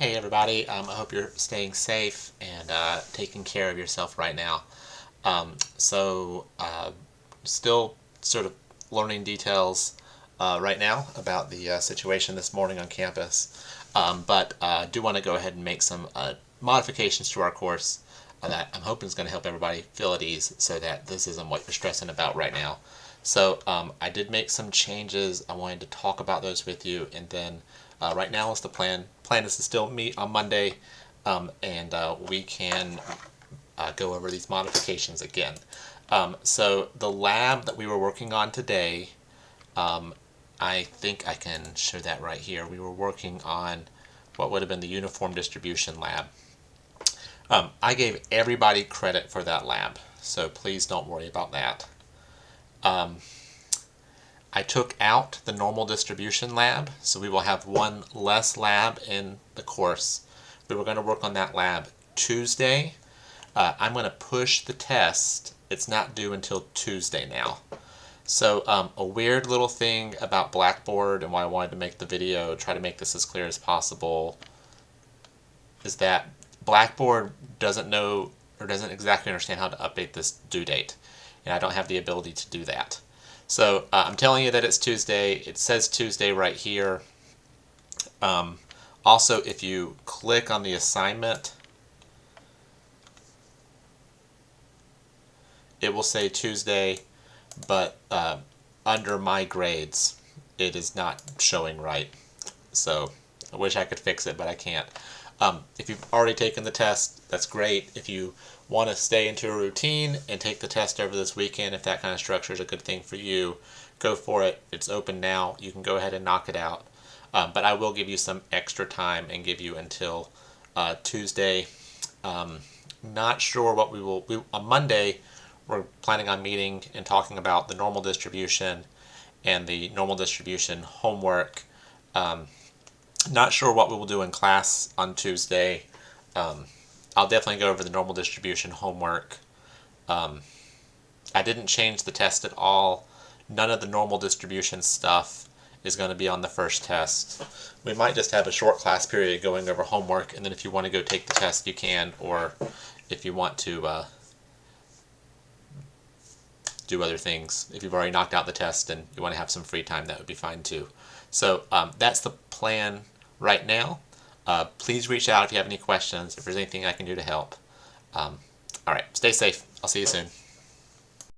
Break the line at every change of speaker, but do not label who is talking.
Hey everybody, um, I hope you're staying safe and uh, taking care of yourself right now. Um, so, uh, still sort of learning details uh, right now about the uh, situation this morning on campus, um, but uh, do want to go ahead and make some uh, modifications to our course that I'm hoping is going to help everybody feel at ease so that this isn't what you're stressing about right now. So um, I did make some changes. I wanted to talk about those with you and then uh, right now is the plan. Plan is to still meet on Monday, um, and uh, we can uh, go over these modifications again. Um, so the lab that we were working on today, um, I think I can show that right here. We were working on what would have been the uniform distribution lab. Um, I gave everybody credit for that lab, so please don't worry about that. Um, I took out the normal distribution lab, so we will have one less lab in the course. We were going to work on that lab Tuesday. Uh, I'm going to push the test. It's not due until Tuesday now. So um, a weird little thing about Blackboard and why I wanted to make the video, try to make this as clear as possible, is that Blackboard doesn't know or doesn't exactly understand how to update this due date. And I don't have the ability to do that. So uh, I'm telling you that it's Tuesday. It says Tuesday right here. Um, also, if you click on the assignment, it will say Tuesday, but uh, under my grades, it is not showing right. So I wish I could fix it, but I can't. Um, if you've already taken the test, that's great. If you want to stay into a routine and take the test over this weekend, if that kind of structure is a good thing for you, go for it. It's open now. You can go ahead and knock it out. Um, but I will give you some extra time and give you until uh, Tuesday. Um, not sure what we will. We, on Monday, we're planning on meeting and talking about the normal distribution and the normal distribution homework. Um, not sure what we will do in class on Tuesday. Um, I'll definitely go over the normal distribution homework. Um, I didn't change the test at all. None of the normal distribution stuff is going to be on the first test. We might just have a short class period going over homework, and then if you want to go take the test, you can, or if you want to uh, do other things. If you've already knocked out the test and you want to have some free time, that would be fine too. So um, that's the plan right now. Uh, please reach out if you have any questions, if there's anything I can do to help. Um, all right, stay safe. I'll see you soon.